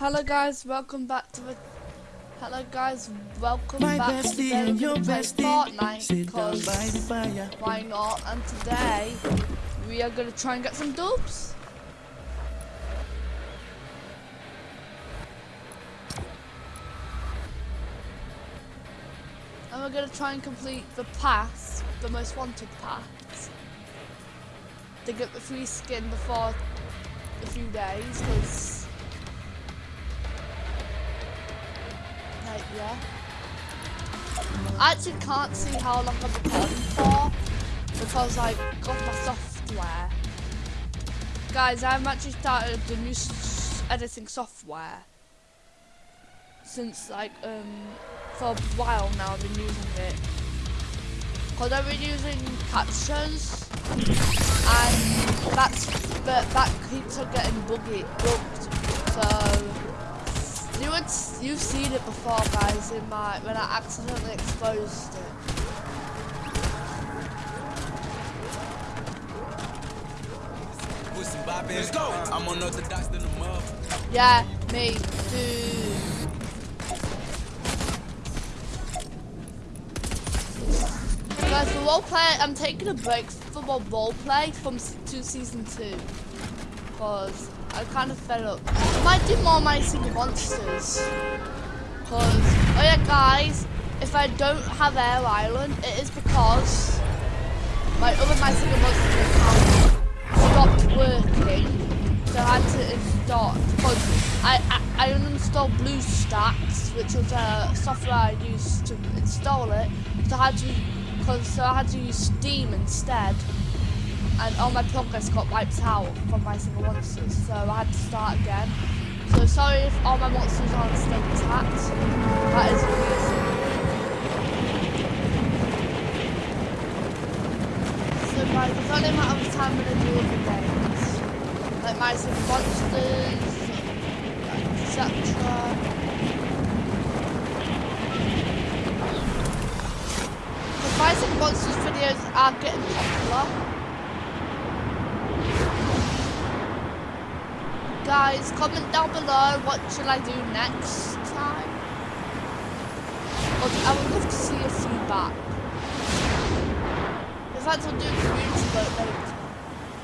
Hello guys, welcome back to the. Hello guys, welcome My back to the and your bestie Fortnite sit down by the because fire. why not? And today we are gonna try and get some dubs. And we're gonna try and complete the pass, the most wanted pass, to get the free skin before a few days, because yeah. I actually can't see how long I've been recording for because I've got my software. Guys, I've actually started the new editing software since like um for a while now. I've been using it because I've been using captions and that's but that keeps on getting buggy. So you would you've seen it before, guys, in my when I accidentally exposed it. With some bop Let's go. I'm unorthodox than a mother. Yeah, me too. Guys, for role play, I'm taking a break from my role play from to season two. Cause I kind of fed up. I might do more Singing Monsters. Cause, oh yeah guys, if I don't have Air Island, it is because my other Singing Monsters account stopped working. So I had to install, because I, I, I uninstalled BlueStacks, which was a software I used to install it. So I had to, cause, so I had to use Steam instead. And all my progress got wiped out from my singing monsters, so I had to start again. So sorry if all my monsters aren't still intact. That is reason. So guys, it's only a matter of time when I do other games. Like my singing monsters, etc. The my singing monsters videos are getting popular. Guys, comment down below what should I do next time. I would love to see your feedback. In fact, I'll do a community vote later.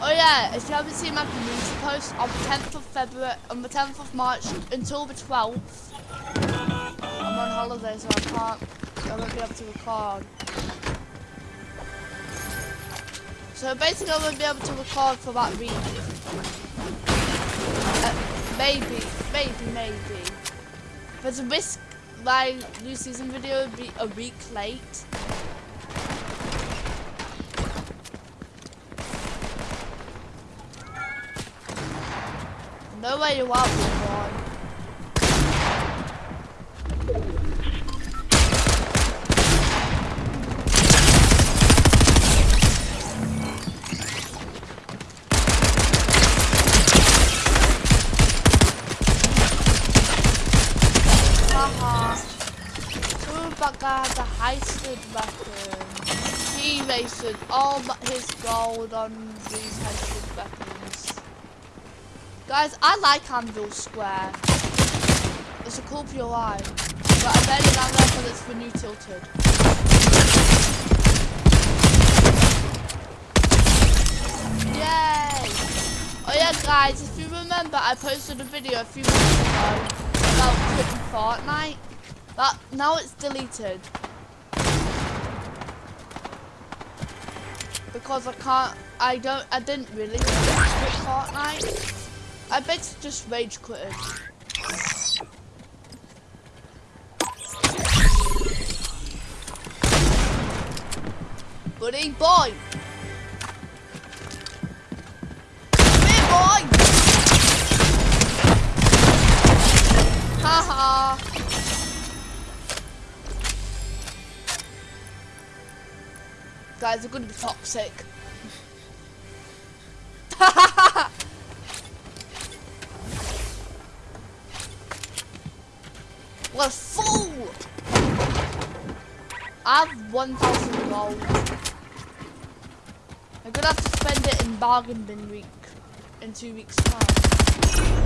Oh yeah, if you haven't seen my community post on the 10th of February, on the 10th of March until the 12th, I'm on holiday so I can't, I won't be able to record. So basically I won't be able to record for that week. Maybe, maybe, maybe. There's a risk my new season video would be a week late. Know where you are, Chewbacca has a heisted weapon. He wasted all his gold on these heisted weapons. Guys, I like Anvil Square. It's a cool POI. But I barely down there because it's the new tilted. Yay! Oh yeah guys, if you remember I posted a video a few months ago about quitting Fortnite. But now it's deleted. Because I can't I don't I didn't really quit Fortnite. I basically just rage quitted. Buddy boy! Guys, are gonna be toxic. What a fool! I have 1,000 gold. I'm gonna have to spend it in bargain bin week in two weeks time.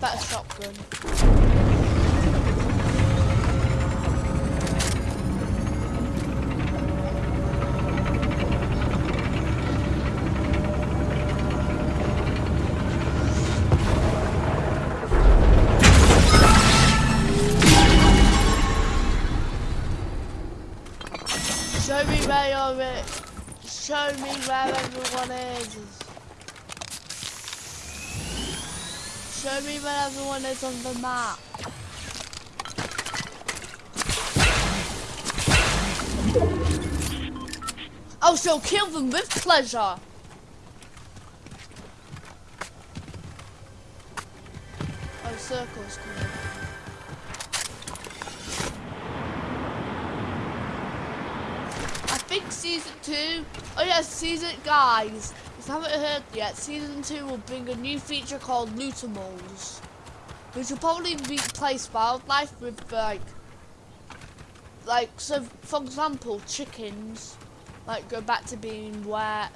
Better shotgun. Show me where you're at. Show me where everyone is. Show me where everyone is on the map. Oh, I shall kill them with pleasure. Oh, circles coming. I think season two. Oh yeah, season guys. Haven't heard yet, season two will bring a new feature called Lootamals, which will probably replace wildlife with like, like so. For example, chickens, like go back to being where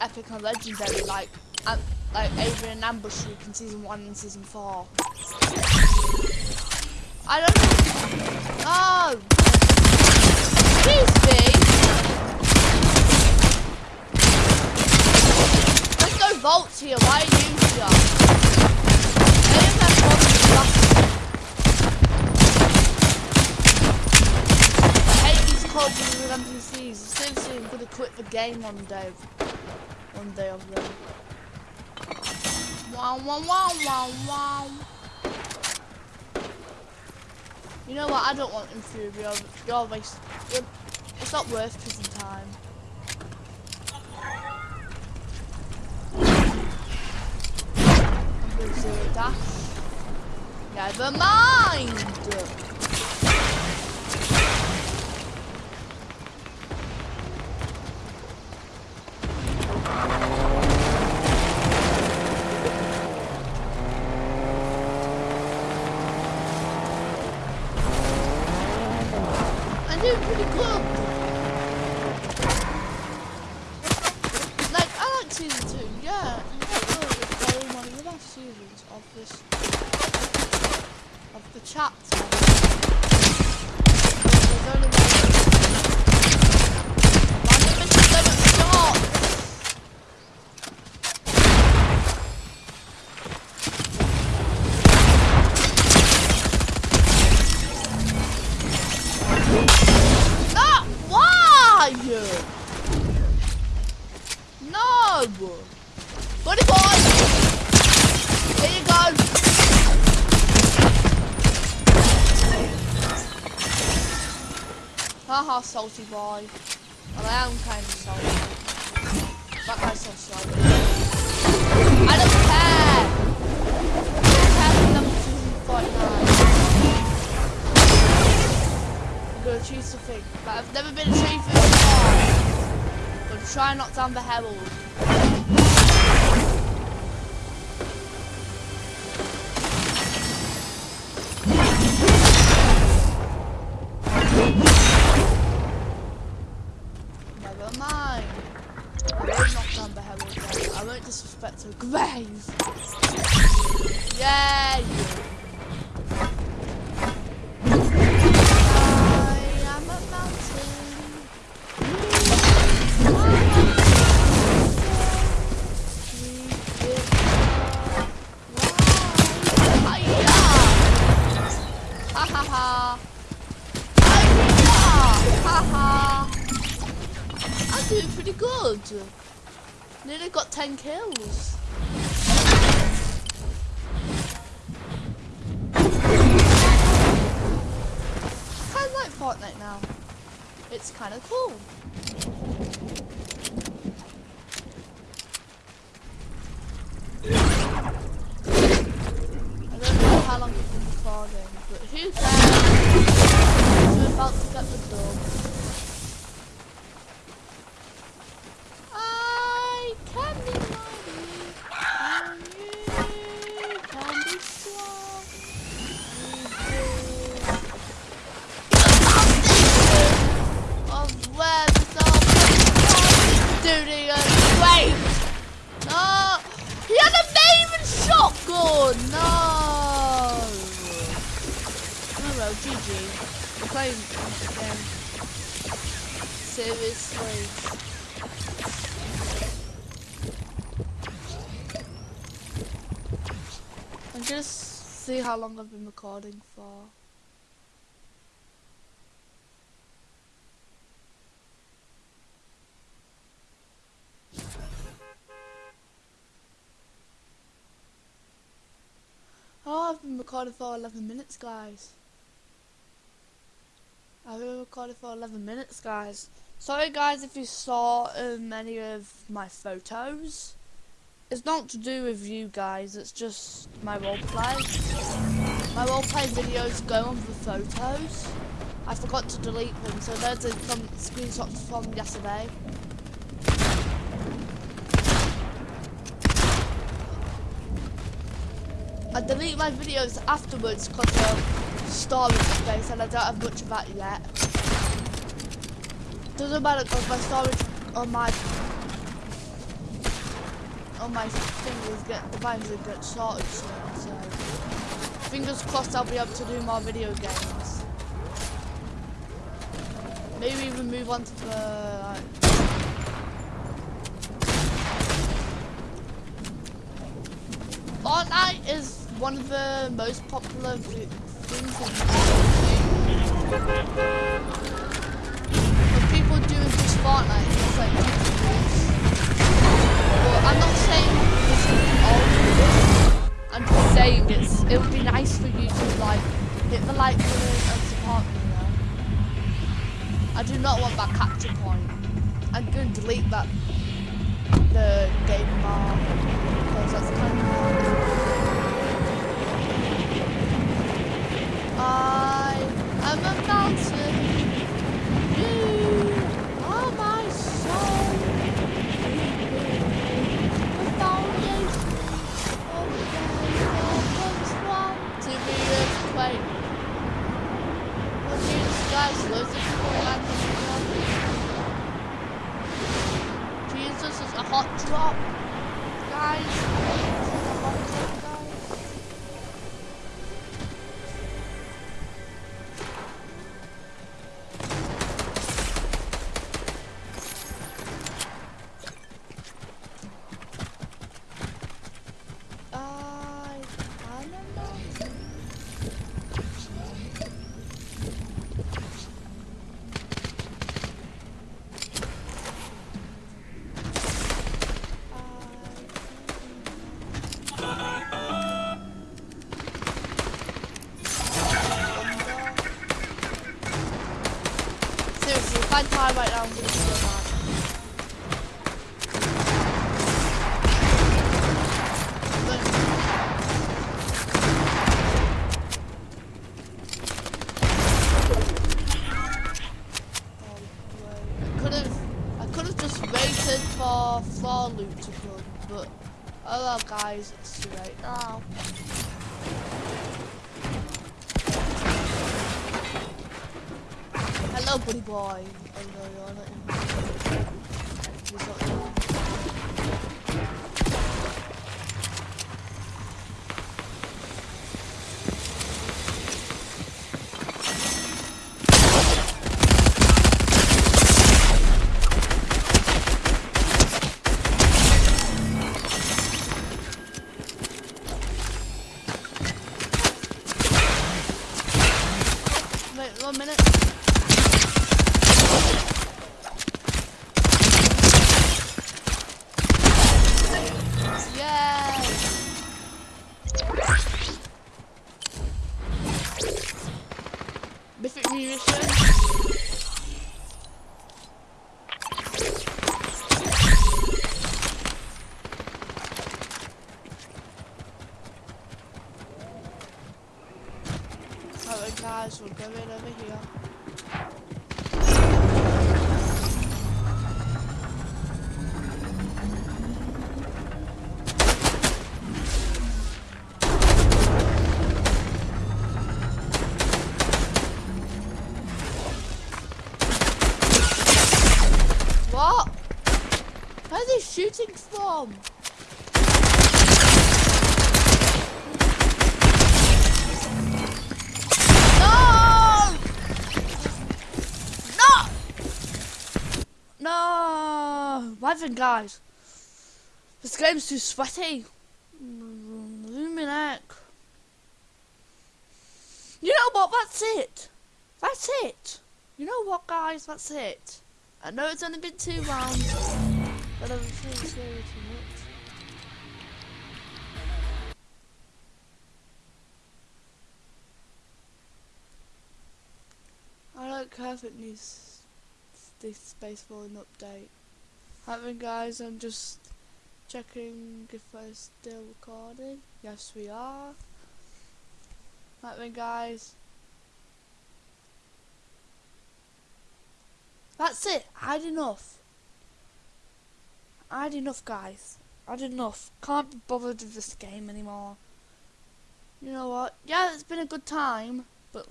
epic and legendary, like um, like Adrian Ambush Group in season one and season four. I don't know. Oh. Excuse me. Vaults here. Why are you here? I hate these with NPCs. Seriously, I'm gonna quit the game one day. One day of them. Wow, wow, wow, wow, wow. You know what? I don't want Infuriate. You're. You're, it's not worth prison time. Never mind. I'm pretty good. Like, I like season two, yeah. It's probably one of the best seasons of this, of the chapter. There's only one. My mission doesn't stop. Ah, why? No. Buddy boy. There you go. Haha, salty boy. Well, I am kind of salty. That guy's so salty. I don't care. I'm. I'm gonna choose something, but I've never been a chief before. Try not down the herald. Doing pretty good. Nearly got 10 kills. kind of like Fortnite now. It's kind of cool. Just see how long I've been recording for. Oh, I've been recording for 11 minutes, guys. I've been recording for 11 minutes, guys. Sorry, guys, if you saw um, any of my photos. It's not to do with you guys, it's just my roleplay. My roleplay videos go on the photos. I forgot to delete them, so there's a, some screenshots from yesterday. I delete my videos afterwards because of storage space and I don't have much of that yet. Doesn't matter because my storage on my on my fingers get the vines will get sorted soon, so fingers crossed I'll be able to do more video games. Maybe even move on to the like, Fortnite is one of the most popular things in But people doing this Fortnite, it's like I'm not saying this is all I'm just saying it's it would be nice for you to like hit the like button and support me, know. I do not want that capture point. I'm gonna delete that the game bar boy. Alright guys, we're going over here. Where are they shooting from? No! No! No! Living guys. This game's too sweaty. Luminac. You know what? That's it. That's it. You know what, guys? That's it. I know it's only been two rounds but I'm feeling scary too much. I don't care if it needs this space for an update. Having guys, I'm just checking if we're still recording. Yes, we are. Having guys. That's it. Had enough. I had enough, guys. I had enough. Can't be bothered with this game anymore. You know what? Yeah, it's been a good time, but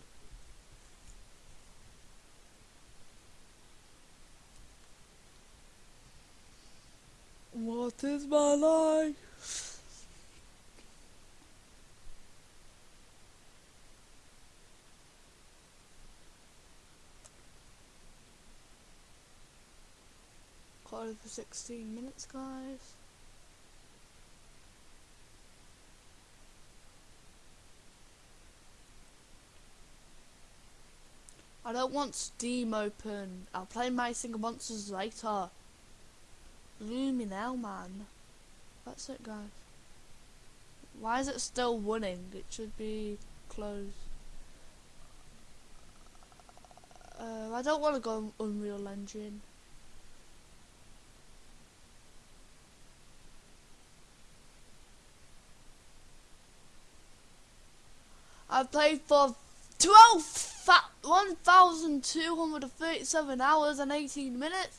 What is my life? It for 16 minutes, guys. I don't want Steam open. I'll play My Singing Monsters later. Gloomy now, man. That's it, guys. Why is it still running? It should be closed. Uh, I don't want to go on Unreal Engine. I've played for 12, 1,237 hours and 18 minutes.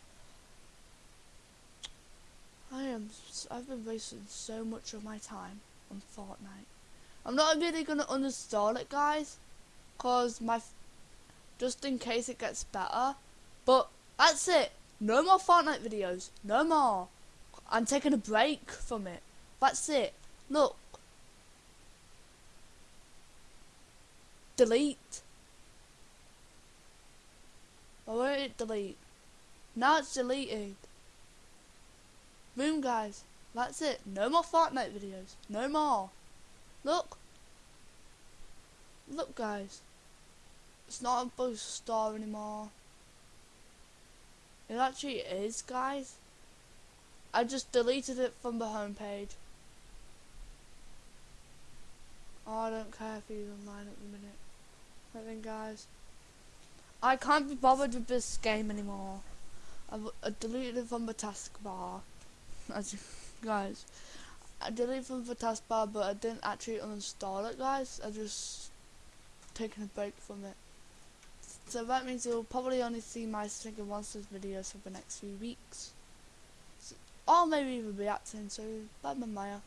I am. I've been wasting so much of my time on Fortnite. I'm not really gonna uninstall it, guys, cause my, just in case it gets better. But that's it. No more Fortnite videos. No more. I'm taking a break from it. That's it. Look. Delete. Or won't it delete? Now it's deleting. Boom, guys. That's it. No more Fortnite videos. No more. Look. Look, guys. It's not a boost star anymore. It actually is, guys. I just deleted it from the homepage. Oh, I don't care if he's online at the minute. Think, guys. I can't be bothered with this game anymore. I've I deleted it from the taskbar as you guys. I deleted it from the taskbar, but I didn't actually uninstall it, guys. I just taken a break from it. So that means you'll probably only see my Singing Monsters videos for the next few weeks. So, or maybe even reacting, so bye bye Maya.